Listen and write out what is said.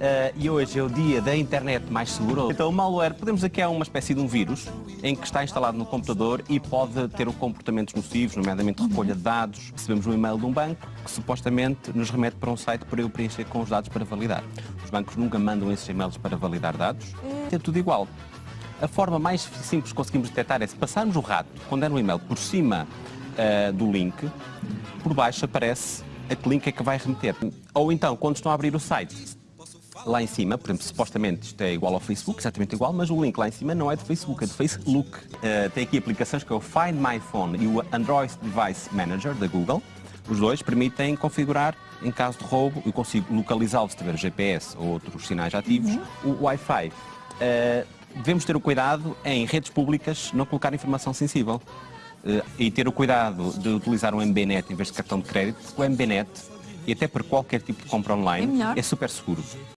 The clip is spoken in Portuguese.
eh, e hoje é o dia da internet mais segura. Então o malware, podemos dizer que é uma espécie de um vírus em que está instalado no computador e pode ter comportamentos nocivos, nomeadamente recolha de dados. Recebemos um e-mail de um banco que supostamente nos remete para um site para eu preencher com os dados para validar. Os bancos nunca mandam esses e-mails para validar dados. É tudo igual. A forma mais simples que conseguimos detectar é se passarmos o rato, quando é no e-mail, por cima uh, do link, por baixo aparece a que link é que vai remeter. Ou então, quando estão a abrir o site, lá em cima, por exemplo, supostamente isto é igual ao Facebook, exatamente igual, mas o link lá em cima não é do Facebook, é do Facebook. Uh, tem aqui aplicações que é o Find My Phone e o Android Device Manager da Google. Os dois permitem configurar, em caso de roubo, eu consigo localizá-lo se tiver GPS ou outros sinais ativos, uhum. o Wi-Fi. Uh, devemos ter o cuidado em redes públicas não colocar informação sensível uh, e ter o cuidado de utilizar um MBNet em vez de cartão de crédito, porque o MBNet, e até por qualquer tipo de compra online, é, é super seguro.